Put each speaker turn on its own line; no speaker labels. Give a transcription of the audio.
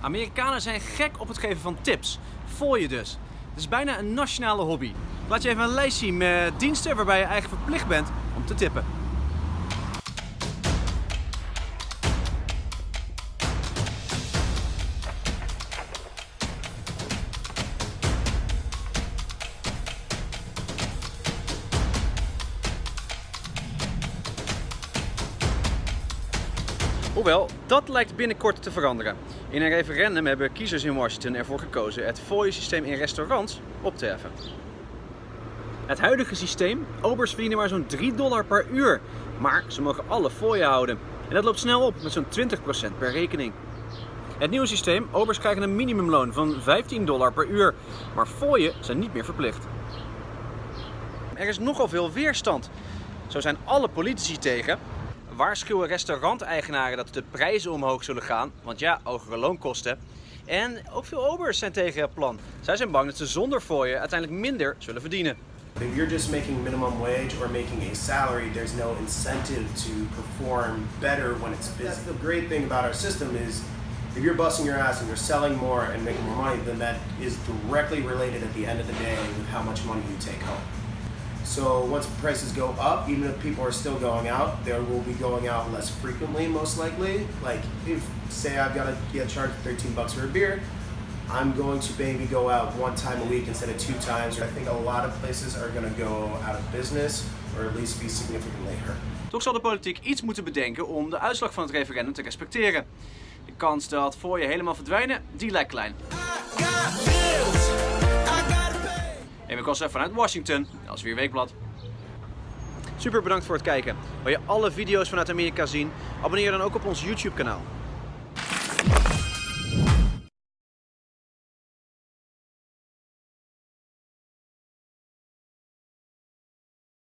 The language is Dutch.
Amerikanen zijn gek op het geven van tips. Voor je dus. Het is bijna een nationale hobby. Laat je even een lijst zien met diensten waarbij je eigenlijk verplicht bent om te tippen. Hoewel, dat lijkt binnenkort te veranderen. In een referendum hebben kiezers in Washington ervoor gekozen het fooie-systeem in restaurants op te heffen. Het huidige systeem, obers verdienen maar zo'n 3 dollar per uur. Maar ze mogen alle fooien houden. En dat loopt snel op met zo'n 20% per rekening. Het nieuwe systeem, obers krijgen een minimumloon van 15 dollar per uur. Maar fooien zijn niet meer verplicht. Er is nogal veel weerstand. Zo zijn alle politici tegen, waarschuwen restauranteigenaren dat de prijzen omhoog zullen gaan, want ja, hogere loonkosten. En ook veel obers zijn tegen het plan. Zij zijn bang dat ze zonder fooien uiteindelijk minder zullen verdienen.
If you're just making minimum wage or making a salary, there's no incentive to perform better when it's busy. That's the great thing about our system is if you're busting your ass and you're selling more and making more money, then that is directly related at the end of the day with how much money you take home. So once prices go up, even if people are still going out, they will be going out less frequently, most likely. Like if say I've got to get charged 13 bucks for a beer, I'm going to maybe go out one time a week instead of two times. I think a lot of places are going to go out of business or at least be significantly hurt.
Toch zal de politiek iets moeten bedenken om de uitslag van het referendum te respecteren. De kans dat voor je helemaal verdwijnen, die lijkt klein. Vanuit Washington, als weer Weekblad. Super bedankt voor het kijken. Wil je alle video's vanuit Amerika zien? Abonneer dan ook op ons YouTube kanaal.